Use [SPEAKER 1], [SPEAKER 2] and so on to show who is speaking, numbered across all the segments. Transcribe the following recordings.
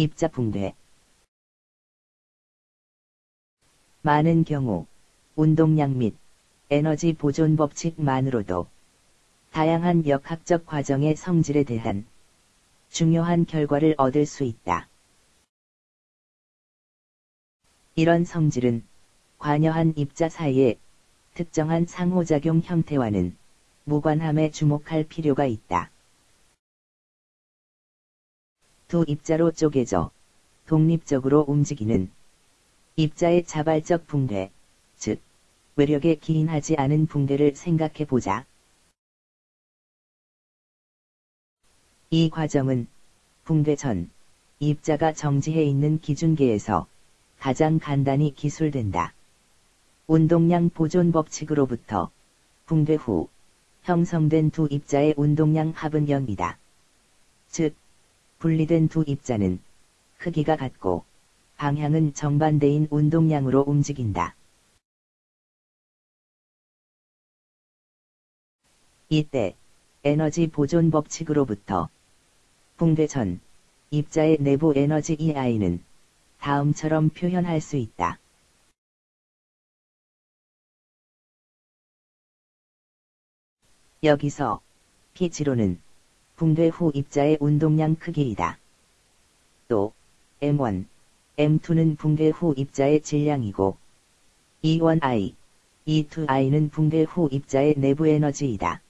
[SPEAKER 1] 입자 붕괴 많은 경우 운동량 및 에너지 보존 법칙만으로도 다양한 역학적 과정의 성질에 대한 중요한 결과를 얻을 수 있다. 이런 성질은 관여한 입자 사이의 특정한 상호작용 형태와는 무관함에 주목할 필요가 있다. 두 입자로 쪼개져 독립적으로 움직이는 입자의 자발적 붕괴, 즉 외력에 기인하지 않은 붕괴를 생각해 보자. 이 과정은 붕괴 전 입자가 정지해 있는 기준계에서 가장 간단히 기술된다. 운동량 보존 법칙으로부터 붕괴 후 형성된 두 입자의 운동량 합은 0이다. 즉, 분리된 두 입자는 크기가 같고 방향은 정반대인 운동량으로 움직인다. 이때 에너지 보존 법칙으로부터 붕괴 전 입자의 내부 에너지 EI는 다음처럼 표현할 수 있다. 여기서 P지로는 붕괴 후 입자의 운동량 크기이다. 또 M1, M2는 붕괴 후 입자의 질량이고 E1I, E2I는 붕괴 후 입자의 내부 에너지이다.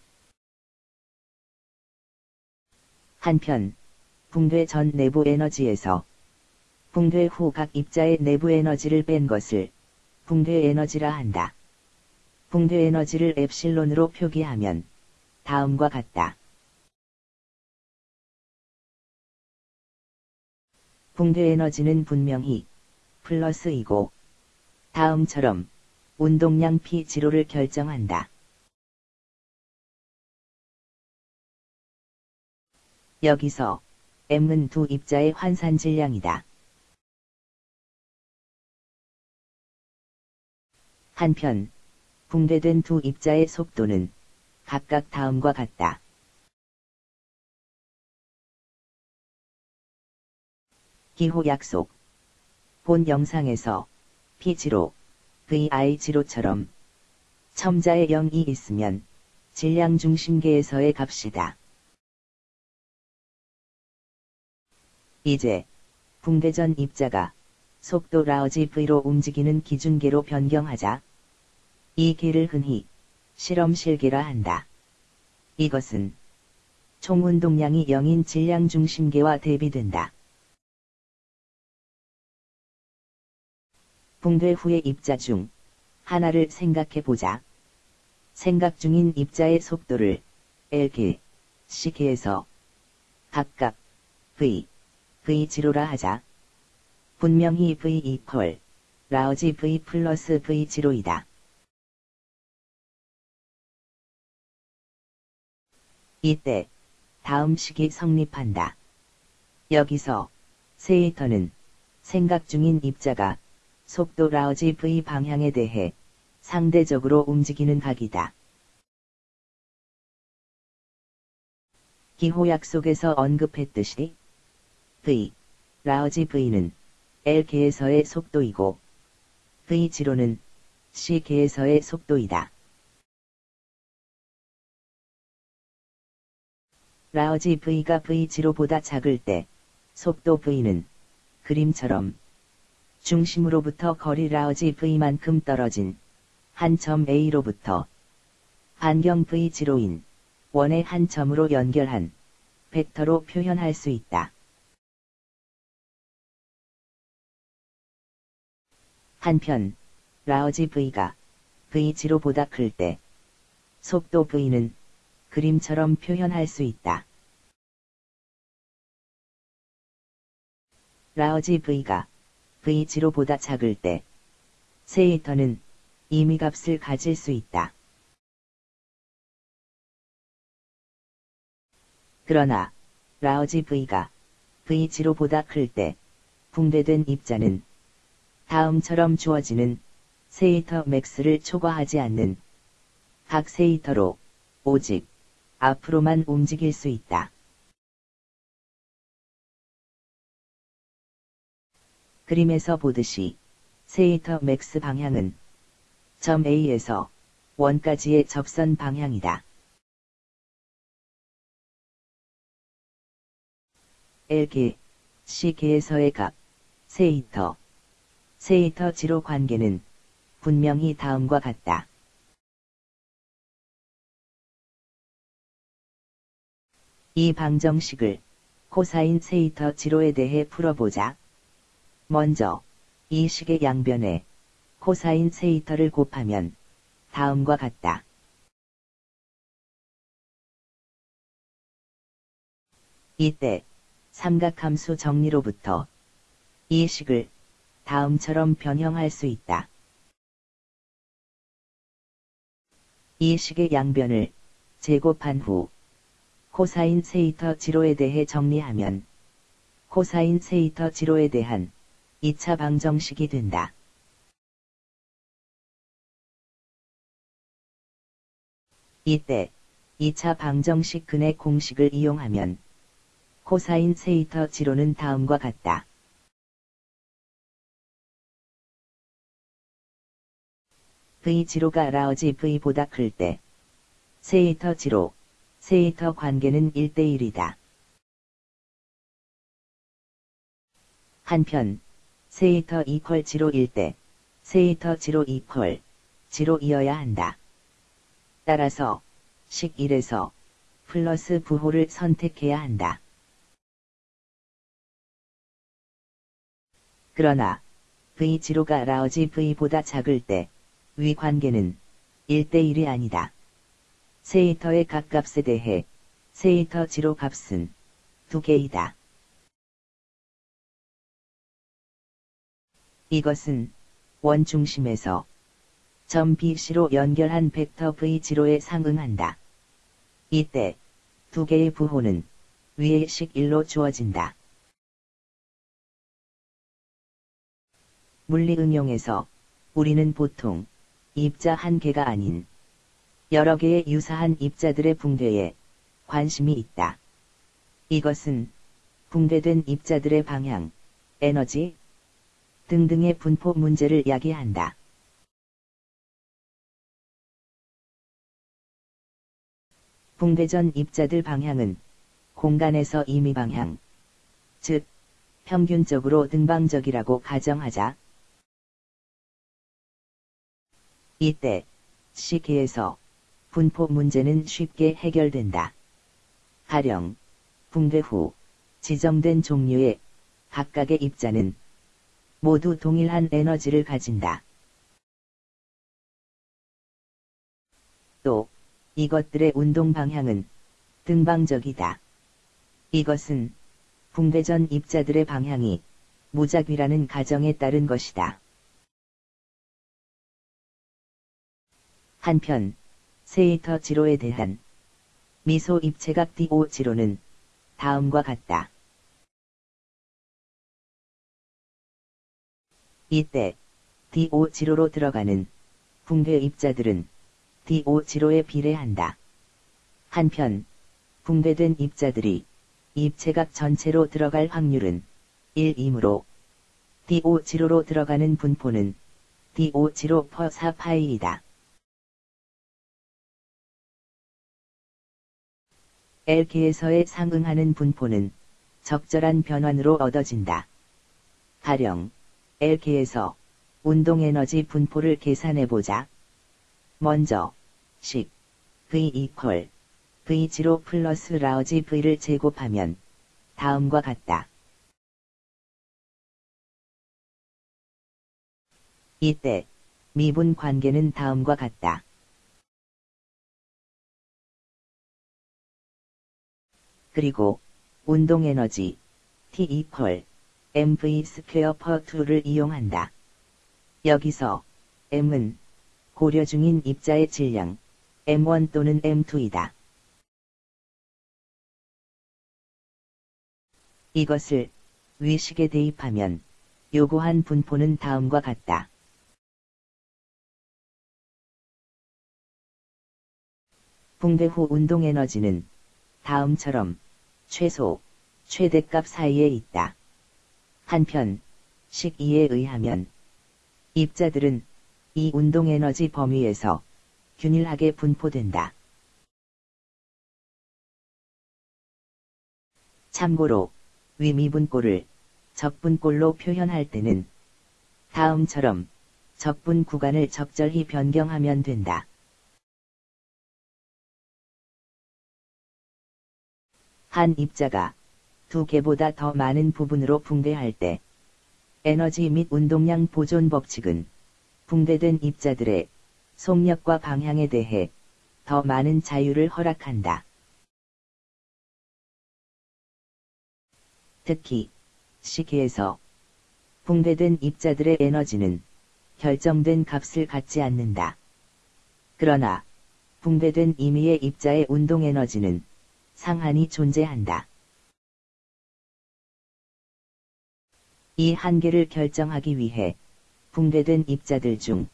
[SPEAKER 1] 한편 붕괴 전 내부 에너지에서 붕괴 후 각 입자의 내부 에너지를 뺀 것을 붕괴 에너지라 한다. 붕괴 에너지를 엡실론으로 표기하면 다음과 같다. 붕괴 에너지는 분명히 플러스이고 다음처럼 운동량 P 지로를 결정한다. 여기서 M은 두 입자의 환산 질량이다. 한편 붕괴된 두 입자의 속도는 각각 다음과 같다. 기호 약속 본 영상에서 P지로 VI지로처럼 첨자의 0이 있으면 질량 중심계에서의 값이다. 이제 붕괴전 입자가 속도 라우지 V로 움직이는 기준계로 변경하자 이 계를 흔히 실험실계라 한다. 이것은 총 운동량이 0인 질량 중심계와 대비된다. 붕괴 후의 입자 중 하나를 생각해 보자. 생각 중인 입자의 속도를 L계, C계에서 각각 V, V0라 하자. 분명히 V 이퀄 라우지 V 플러스 V0이다. 이때 다음 식이 성립한다. 여기서 세이터는 생각 중인 입자가 속도 라우지 V 방향에 대해 상대적으로 움직이는 각이다. 기호 약 속에서 언급했듯이 V, 라우지 V는 L계에서의 속도이고 V0는 C계에서의 속도이다. 라우지 V가 V0보다 작을 때 속도 V는 그림처럼 중심으로부터 거리 라우지 V만큼 떨어진 한 점 A로부터 반경 V0인 원의 한 점으로 연결한 벡터로 표현할 수 있다. 한편 라우지 V가 V0보다 클 때 속도 V는 그림처럼 표현할 수 있다. 라우지 V가 V0보다 작을 때 세이터는 이미 값을 가질 수 있다. 그러나 라우지 V가 V0보다 클 때 붕괴된 입자는 다음처럼 주어지는 세이터 맥스를 초과하지 않는 각 세이터로 오직 앞으로만 움직일 수 있다. 그림에서 보듯이 theta max 방향은 점 A에서 원까지의 접선 방향이다. L계, C계에서의 값, theta, theta zero 관계는 분명히 다음과 같다. 이 방정식을 코사인 세이터 지로에 대해 풀어보자. 먼저 이 식의 양변에 코사인 세이터를 곱하면 다음과 같다. 이때 삼각함수 정리로부터 이 식을 다음처럼 변형할 수 있다. 이 식의 양변을 제곱한 후 코사인 theta zero에 대해 정리하면 코사인 theta zero에 대한 2차 방정식이 된다. 이때 2차 방정식 근의 공식을 이용하면 코사인 theta zero는 다음과 같다. V 지로가 라오지 V보다 클 때 세이터 지로, 세이터 관계는 1대1이다. 한편 세이터 이퀄 지로일 때 세이터 지로 이퀄 지로이어야 한다. 따라서 식 1에서 플러스 부호를 선택해야 한다. 그러나 V0가 라오지 V보다 작을 때 위 관계는 1대1이 아니다. 세이터의 각 값에 대해 세이터 지로 값은 두 개이다. 이것은 원 중심에서 점 BC로 연결한 벡터 V0에 상응한다. 이때 두 개의 부호는 위의 식 1로 주어진다. 물리 응용에서 우리는 보통 입자 한 개가 아닌 여러 개의 유사한 입자들의 붕괴에 관심이 있다. 이것은 붕괴된 입자들의 방향, 에너지 등등의 분포 문제를 야기한다. 붕괴 전 입자들 방향은 공간에서 이미 방향, 즉 평균적으로 등방적이라고 가정하자. 이때 시계에서 분포 문제는 쉽게 해결된다. 가령 붕괴 후 지정된 종류의 각각의 입자는 모두 동일한 에너지를 가진다. 또 이것들의 운동 방향은 등방적이다. 이것은 붕괴 전 입자들의 방향이 무작위라는 가정에 따른 것이다. 한편 세이터 지로에 대한 미소 입체각 DO 지로는 다음과 같다. 이때 DO 지로로 들어가는 붕괴 입자들은 DO 지로에 비례한다. 한편 붕괴된 입자들이 입체각 전체로 들어갈 확률은 1이므로 DO 지로로 들어가는 분포는 DO 지로 퍼 4 파이이다. L계에서의 상응하는 분포는 적절한 변환으로 얻어진다. 가령 L계에서 운동 에너지 분포를 계산해보자. 먼저 식 V 이퀄 V0 플러스 라우지 V를 제곱하면 다음과 같다. 이때 미분 관계는 다음과 같다. 그리고 운동 에너지 T equal mv square per 2를 이용한다. 여기서 m은 고려 중인 입자의 질량 m1 또는 m2이다. 이것을 위식에 대입하면 요구한 분포는 다음과 같다. 붕괴 후 운동 에너지는 다음처럼 최소, 최대값 사이에 있다. 한편, 식 2에 의하면 입자들은 이 운동 에너지 범위에서 균일하게 분포된다. 참고로 위미분꼴을 적분꼴로 표현할 때는 다음처럼 적분 구간을 적절히 변경하면 된다. 한 입자가 두 개보다 더 많은 부분으로 붕괴할 때 에너지 및 운동량 보존 법칙은 붕괴된 입자들의 속력과 방향에 대해 더 많은 자유를 허락한다. 특히 시계에서 붕괴된 입자들의 에너지는 결정된 값을 갖지 않는다. 그러나 붕괴된 임의의 입자의 운동 에너지는 상한이 존재한다. 이 한계를 결정하기 위해 붕괴된 입자들 중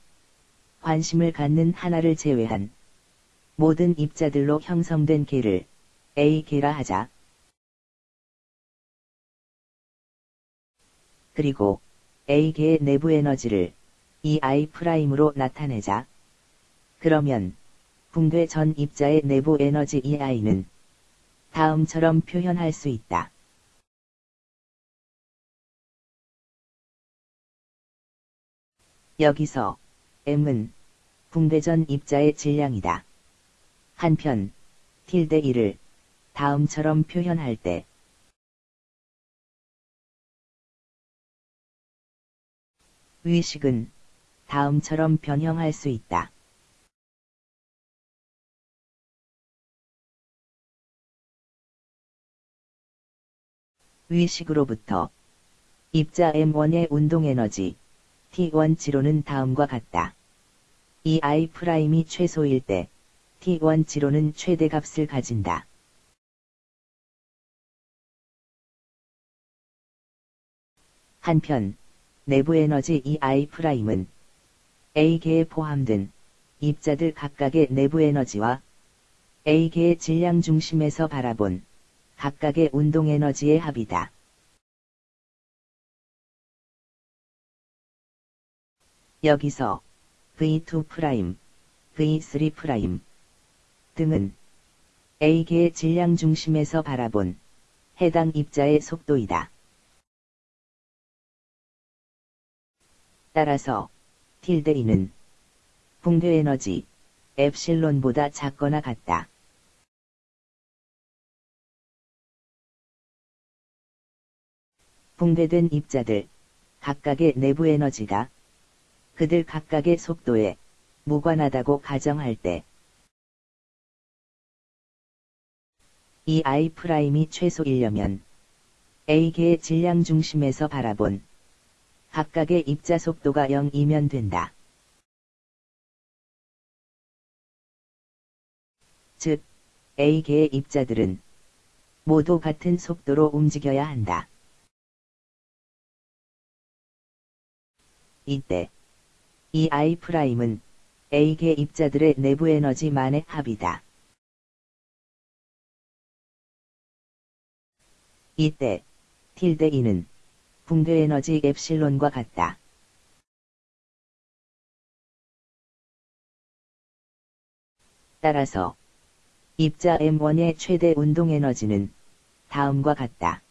[SPEAKER 1] 관심을 갖는 하나를 제외한 모든 입자들로 형성된 계를 A계라 하자. 그리고 A계의 내부 에너지를 EI'으로 나타내자. 그러면 붕괴 전 입자의 내부 에너지 EI는 다음처럼 표현할 수 있다. 여기서 M은 붕괴전 입자의 질량이다. 한편 tilde 1을 다음처럼 표현할 때 위식은 다음처럼 변형할 수 있다. 위식으로부터 입자 M1의 운동 에너지 T1 zero는 다음과 같다. E I prime이 최소일 때 T1 zero는 최대값을 가진다. 한편 내부 에너지 E I prime은 A계에 포함된 입자들 각각의 내부 에너지와 A계의 질량 중심에서 바라본 각각의 운동 에너지의 합이다. 여기서 V2', V3' 등은 A계의 질량 중심에서 바라본 해당 입자의 속도이다. 따라서 tilde 는 붕괴 에너지 엡실론보다 작거나 같다. 붕괴된 입자들 각각의 내부 에너지가 그들 각각의 속도에 무관하다고 가정할 때 E I prime이 최소이려면 A계의 질량 중심에서 바라본 각각의 입자 속도가 0이면 된다. 즉, A계의 입자들은 모두 같은 속도로 움직여야 한다. 이때 이 I''은 A계 입자들의 내부 에너지만의 합이다. 이때 tilde E는 붕괴 에너지 엡실론과 같다. 따라서 입자 M1의 최대 운동 에너지는 다음과 같다.